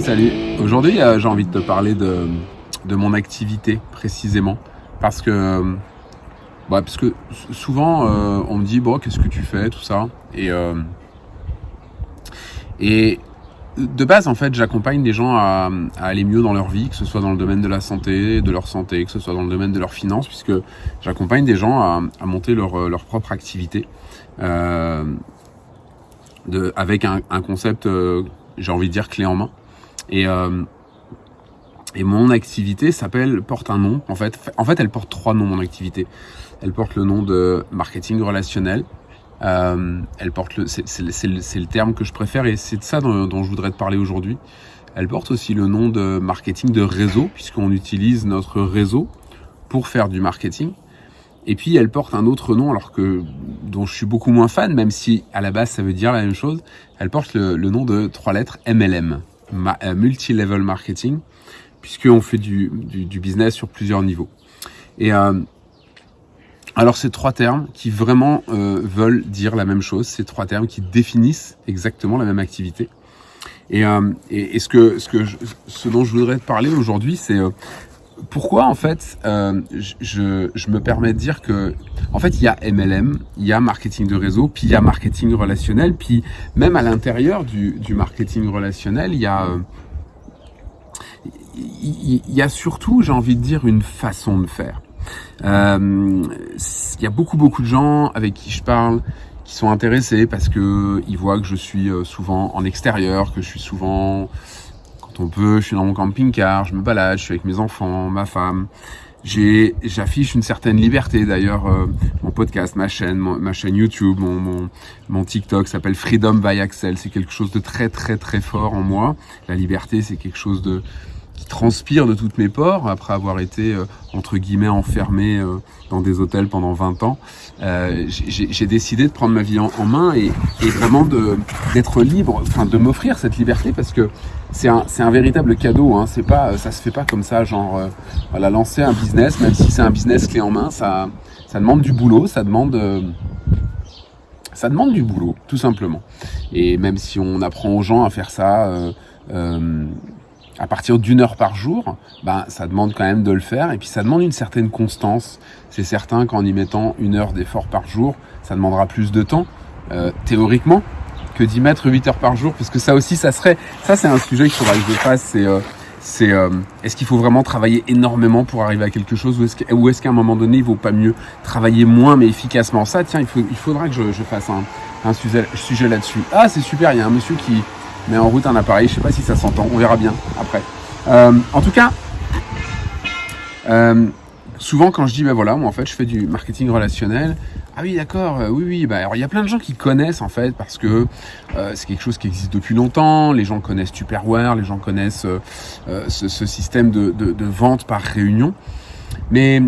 Salut. Aujourd'hui, euh, j'ai envie de te parler de, de mon activité précisément. Parce que, bah, parce que souvent, euh, on me dit, bon, qu'est-ce que tu fais, tout ça. Et, euh, et de base, en fait, j'accompagne des gens à, aller mieux dans leur vie, que ce soit dans le domaine de la santé, de leur santé, que ce soit dans le domaine de leurs finances, puisque j'accompagne des gens à, monter leur, leur propre activité. De, avec un, un concept, j'ai envie de dire, clé en main. Et, euh, et mon activité s'appelle, porte un nom. En fait, en fait, elle porte trois noms, mon activité. Elle porte le nom de marketing relationnel. Euh, elle porte le, c'est, le, le terme que je préfère et c'est de ça dont, dont je voudrais te parler aujourd'hui. Elle porte aussi le nom de marketing de réseau puisqu'on utilise notre réseau pour faire du marketing. Et puis elle porte un autre nom, alors que dont je suis beaucoup moins fan, même si à la base ça veut dire la même chose. Elle porte le, le nom de trois lettres MLM, euh, multi-level marketing, puisqu'on fait du, business sur plusieurs niveaux. Et euh, alors ces trois termes qui vraiment euh, veulent dire la même chose, ces trois termes qui définissent exactement la même activité. Et, ce que ce je, ce dont je voudrais te parler aujourd'hui, c'est pourquoi en fait je, je, me permets de dire que en fait il y a MLM, il y a marketing de réseau, puis il y a marketing relationnel, puis même à l'intérieur du, marketing relationnel, il y a il, il y a surtout, j'ai envie de dire, une façon de faire. Euh, il y a beaucoup beaucoup de gens avec qui je parle qui sont intéressés parce que ils voient que je suis euh, souvent en extérieur, que je suis souvent on peut, je suis dans mon camping-car, je me balade, je suis avec mes enfants, ma femme. J'affiche une certaine liberté. D'ailleurs, euh, mon podcast, ma chaîne, ma chaîne YouTube, mon, mon, mon TikTok s'appelle Freedom by Axel. C'est quelque chose de très, très, très fort en moi. La liberté, c'est quelque chose de qui transpire de toutes mes pores après avoir été euh, entre guillemets enfermé euh, dans des hôtels pendant 20 ans. Euh, j'ai décidé de prendre ma vie en, main et, vraiment d'être libre, enfin de m'offrir cette liberté parce que c'est un, un véritable cadeau. Hein. C'est pas, ça se fait pas comme ça, genre voilà lancer un business, même si c'est un business clé en main, ça, ça demande du boulot, ça demande ça demande du boulot, tout simplement. Et même si on apprend aux gens à faire ça à partir d'une heure par jour, ben, ça demande quand même de le faire. Et puis ça demande une certaine constance. C'est certain qu'en y mettant une heure d'effort par jour, ça demandera plus de temps, euh, théoriquement, que d'y mettre 8 heures par jour. Parce que ça aussi, ça serait... Ça, c'est un sujet qu'il faudra que je fasse. C'est... Euh, c'est euh, est-ce qu'il faut vraiment travailler énormément pour arriver à quelque chose ou est-ce qu'à est qu'à un moment donné il vaut pas mieux travailler moins mais efficacement? Ça tiens il, faut, il faudra que je, fasse un, sujet là-dessus ah c'est super il y a un monsieur qui, met en route un appareil. Je sais pas si ça s'entend, on verra bien après. Euh, en tout cas, euh, souvent quand je dis ben voilà, moi en fait je fais du marketing relationnel. Ah oui d'accord, euh, oui oui, bah alors il y a plein de gens qui connaissent en fait parce que c'est quelque chose qui existe depuis longtemps. Les gens connaissent Tupperware, les gens connaissent ce, système de vente par réunion. Mais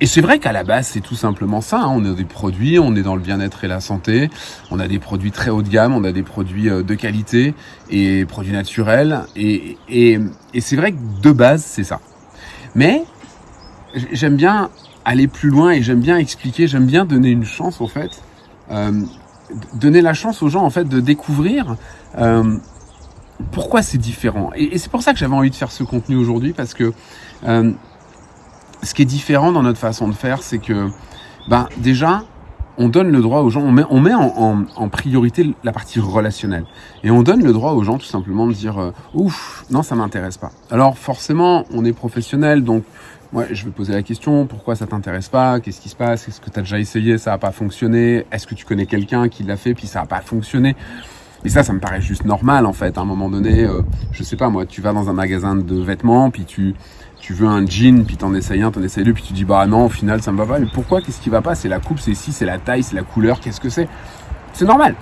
et c'est vrai qu'à la base, c'est tout simplement ça. Hein. On a des produits, on est dans le bien-être et la santé. On a des produits très haut de gamme, on a des produits euh, de qualité et produits naturels. Et, et, et c'est vrai que de base, c'est ça. Mais j'aime bien aller plus loin et j'aime bien expliquer, j'aime bien donner une chance, en fait. Euh, donner la chance aux gens, en fait, de découvrir euh, pourquoi c'est différent. Et, et c'est pour ça que j'avais envie de faire ce contenu aujourd'hui, parce que euh, ce qui est différent dans notre façon de faire, c'est que, ben, déjà, on donne le droit aux gens, on met, en, en, en, priorité la partie relationnelle. Et on donne le droit aux gens tout simplement de dire euh, ouf, non, ça m'intéresse pas. Alors forcément, on est professionnel, donc ouais, je vais poser la question, pourquoi ça t'intéresse pas? Qu'est-ce qui se passe? Est-ce que tu as déjà essayé, ça n'a pas fonctionné. Est-ce que tu connais quelqu'un qui l'a fait, puis ça n'a pas fonctionné? Et ça, ça me paraît juste normal en fait. À un moment donné, euh, je sais pas moi, tu vas dans un magasin de vêtements, puis tu tu veux un jean, puis t'en essayes un, t'en essayes deux, puis tu dis bah non, au final ça me va pas. Mais pourquoi? Qu'est-ce qui va pas? C'est la coupe, c'est si, c'est la taille, c'est la couleur. Qu'est-ce que c'est? C'est normal.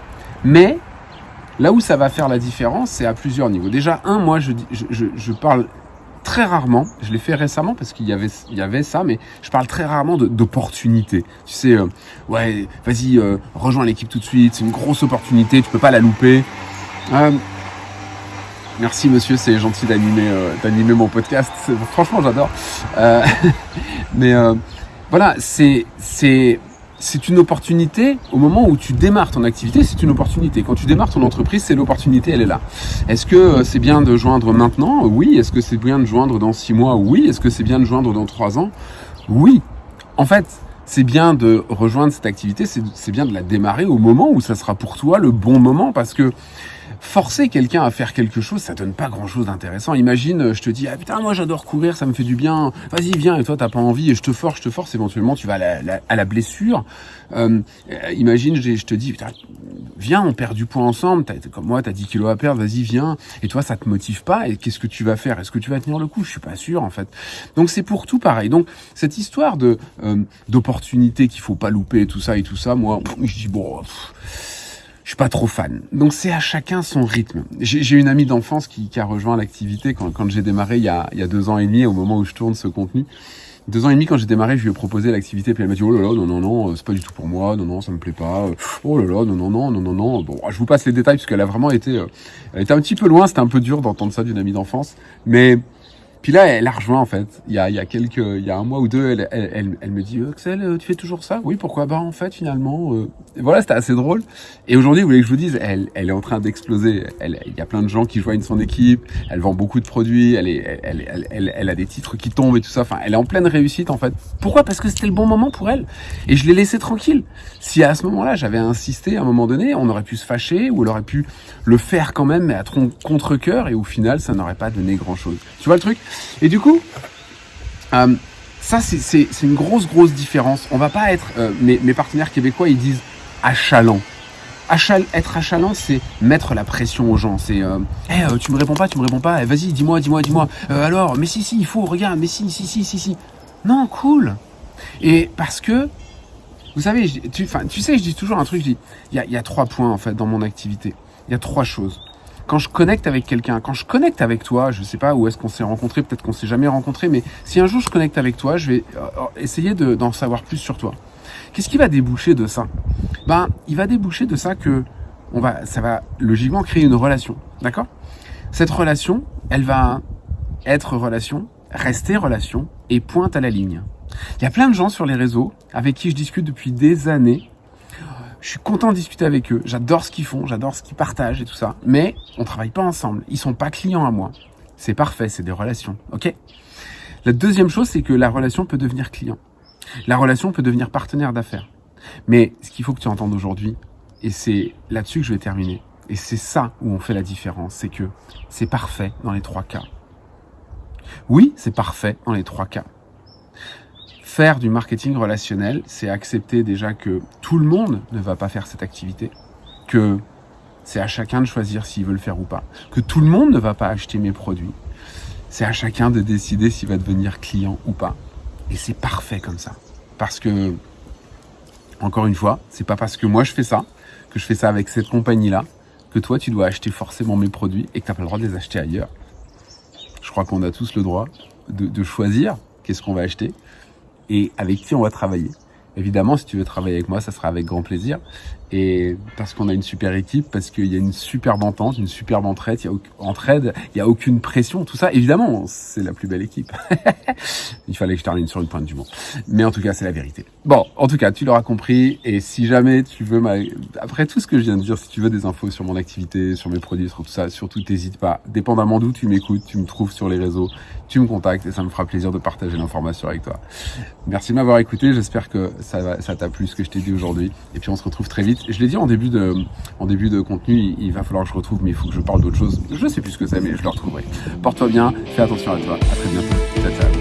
Mais là où ça va faire la différence, c'est à plusieurs niveaux. Déjà, un, moi, je, je, je parle très rarement, je l'ai fait récemment parce qu'il y avait, ça, mais je parle très rarement d'opportunités. Tu sais, euh, ouais, vas-y, euh, rejoins l'équipe tout de suite, c'est une grosse opportunité, tu peux pas la louper. Euh, merci monsieur, c'est gentil d'animer d'animer mon podcast. Franchement, j'adore. Mais voilà, c'est c'est une opportunité au moment où tu démarres ton activité, c'est une opportunité. Quand tu démarres ton entreprise, c'est l'opportunité, elle est là. Est-ce que euh, c'est bien de joindre maintenant? Oui. Est-ce que c'est bien de joindre dans six mois? Oui. Est-ce que c'est bien de joindre dans trois ans? Oui. En fait, c'est bien de rejoindre cette activité, c'est bien de la démarrer au moment où ça sera pour toi le bon moment parce que forcer quelqu'un à faire quelque chose, ça donne pas grand chose d'intéressant. Imagine, je te dis, ah putain, moi j'adore courir, ça me fait du bien, vas-y, viens, et toi t'as pas envie, et je te force, je te force, éventuellement tu vas à la, blessure. Euh, imagine, je te dis, putain, viens, on perd du poids ensemble, as, comme moi, t'as 10 kilos à perdre, vas-y, viens, et toi ça te motive pas, et qu'est-ce que tu vas faire? Est-ce que tu vas tenir le coup? Je suis pas sûr en fait. Donc c'est pour tout pareil. Donc cette histoire de euh, d'opportunité qu'il faut pas louper, tout ça et tout ça, moi, je dis, bon je suis pas trop fan. Donc c'est à chacun son rythme. J'ai une amie d'enfance qui, qui, a rejoint l'activité quand, quand j'ai démarré il y, a, il y a deux ans et demi, au moment où je tourne ce contenu. Deux ans et demi, quand j'ai démarré, je lui ai proposé l'activité, puis elle m'a dit, oh là là, non, non, non, c'est pas du tout pour moi, non, non, ça me plaît pas, oh là là, non, non, non, non, non, non. Bon, je vous passe les détails, parce qu'elle a vraiment été, euh, elle était un petit peu loin, c'était un peu dur d'entendre ça d'une amie d'enfance, mais puis là, elle a rejoint en fait. Il y a, il y a quelques, il y a un mois ou deux, elle, elle, elle, me dit, Axel, euh, tu fais toujours ça? Oui, pourquoi Bah en fait, finalement, euh... voilà, c'était assez drôle. Et aujourd'hui, vous voulez que je vous dise, elle, elle est en train d'exploser. Il y a plein de gens qui joignent son équipe. Elle vend beaucoup de produits. Elle est, elle, elle, elle, a des titres qui tombent et tout ça. Enfin, elle est en pleine réussite en fait. Pourquoi? Parce que c'était le bon moment pour elle. Et je l'ai laissé tranquille. Si à ce moment-là, j'avais insisté à un moment donné, on aurait pu se fâcher ou elle aurait pu le faire quand même, mais à contre cœur. Et au final, ça n'aurait pas donné grand-chose. Tu vois le truc? Et du coup, euh, ça c'est une grosse grosse différence. On va pas être, euh, mes, partenaires québécois ils disent achalant. Achal, être achalant, c'est mettre la pression aux gens. C'est, euh, euh, tu me réponds pas, tu me réponds pas. Vas-y, dis-moi, dis-moi, dis-moi. Alors, mais si, si, il faut, regarde, mais si, si, si, si, si. Non, cool. Et parce que, vous savez, tu, sais, je dis toujours un truc. Je il y a trois points en fait dans mon activité. Il y a trois choses quand je connecte avec quelqu'un, quand je connecte avec toi, je sais pas où est-ce qu'on s'est rencontré, peut-être qu'on s'est jamais rencontré, mais si un jour je connecte avec toi, je vais euh, euh, essayer d'en savoir plus sur toi. Qu'est-ce qui va déboucher de ça? Ben, il va déboucher de ça que on va, ça va logiquement créer une relation, d'accord? Cette relation, elle va être relation, rester relation et pointe à la ligne. Il y a plein de gens sur les réseaux avec qui je discute depuis des années je suis content de discuter avec eux. J'adore ce qu'ils font, j'adore ce qu'ils partagent et tout ça. Mais on travaille pas ensemble. Ils sont pas clients à moi. C'est parfait, c'est des relations. Ok? La deuxième chose, c'est que la relation peut devenir client. La relation peut devenir partenaire d'affaires. Mais ce qu'il faut que tu entendes aujourd'hui, et c'est là-dessus que je vais terminer, et c'est ça où on fait la différence, c'est que c'est parfait dans les trois cas. Oui, c'est parfait dans les trois cas faire du marketing relationnel, c'est accepter déjà que tout le monde ne va pas faire cette activité, que c'est à chacun de choisir s'il veut le faire ou pas, que tout le monde ne va pas acheter mes produits, c'est à chacun de décider s'il va devenir client ou pas. Et c'est parfait comme ça. Parce que, encore une fois, c'est pas parce que moi je fais ça, que je fais ça avec cette compagnie-là, que toi tu dois acheter forcément mes produits et que tu n'as pas le droit de les acheter ailleurs. Je crois qu'on a tous le droit de, de choisir qu'est-ce qu'on va acheter et avec qui on va travailler. Évidemment, si tu veux travailler avec moi, ça sera avec grand plaisir. Et parce qu'on a une super équipe, parce qu'il y a une superbe entente, une superbe entraide, il y a aucune pression, tout ça. Évidemment, c'est la plus belle équipe. il fallait que je termine sur une pointe du monde. Mais en tout cas, c'est la vérité. Bon, en tout cas, tu l'auras compris. Et si jamais tu veux, après tout ce que je viens de dire, si tu veux des infos sur mon activité, sur mes produits, sur tout ça, surtout t'hésites pas. Dépendamment d'où tu m'écoutes, tu me trouves sur les réseaux, tu me contactes et ça me fera plaisir de partager l'information avec toi. Merci de m'avoir écouté. J'espère que ça t'a plu ce que je t'ai dit aujourd'hui. Et puis on se retrouve très vite. Je l'ai dit en début de, en début de contenu, il, va falloir que je retrouve, mais il faut que je parle d'autre chose. Je sais plus ce que c'est, mais je le retrouverai. Porte-toi bien, fais attention à toi. À très bientôt. Ciao, ciao.